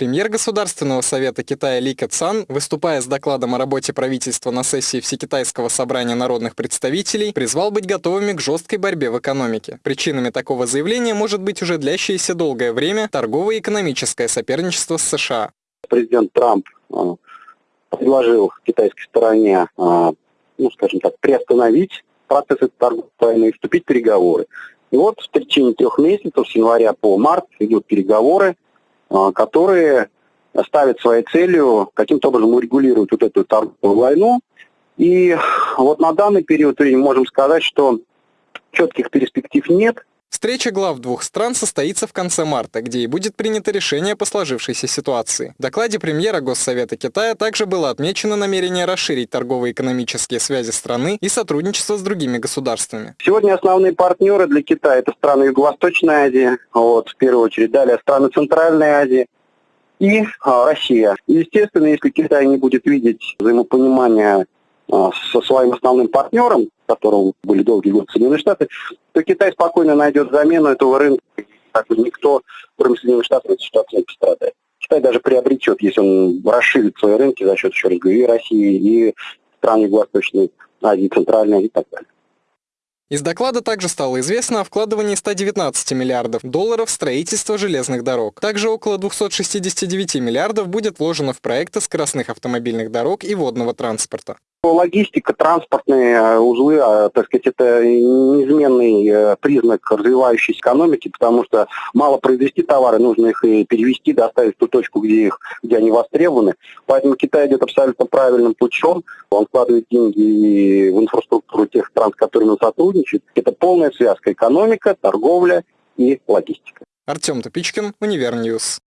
Премьер Государственного совета Китая Ли Кэцан, выступая с докладом о работе правительства на сессии Всекитайского собрания народных представителей, призвал быть готовыми к жесткой борьбе в экономике. Причинами такого заявления может быть уже длящееся долгое время торговое и экономическое соперничество с США. Президент Трамп а, предложил китайской стороне, а, ну, скажем так, приостановить процесс этой торговой войны и вступить в переговоры. И вот в течение трех месяцев, с января по март, идут переговоры, которые ставят своей целью каким-то образом урегулировать вот эту торговую войну. И вот на данный период времени можем сказать, что четких перспектив нет – Встреча глав двух стран состоится в конце марта, где и будет принято решение по сложившейся ситуации. В докладе премьера Госсовета Китая также было отмечено намерение расширить торгово-экономические связи страны и сотрудничество с другими государствами. Сегодня основные партнеры для Китая – это страны Юго-Восточной Азии, вот, в первую очередь, далее страны Центральной Азии, и а, Россия. естественно, если Китай не будет видеть взаимопонимания со своим основным партнером, которым были долгие годы Соединенные Штаты, то Китай спокойно найдет замену этого рынка. Так никто, кроме Соединенных Штатов, этой ситуации не пострадает. Китай даже приобретет, если он расширит свои рынки за счет, еще раз говорю, и России, и стран Юго-Восточной Азии, Центральной и так далее. Из доклада также стало известно о вкладывании 119 миллиардов долларов в строительство железных дорог. Также около 269 миллиардов будет вложено в проекты скоростных автомобильных дорог и водного транспорта. Логистика, транспортные э, узлы, а, так сказать, это неизменный э, признак развивающейся экономики, потому что мало произвести товары, нужно их и перевести, доставить в ту точку, где, их, где они востребованы. Поэтому Китай идет абсолютно правильным путем. Он вкладывает деньги в инфраструктуру тех стран, с которыми он сотрудничает. Это полная связка экономика, торговля и логистика. Артем Топичкин, Univer News.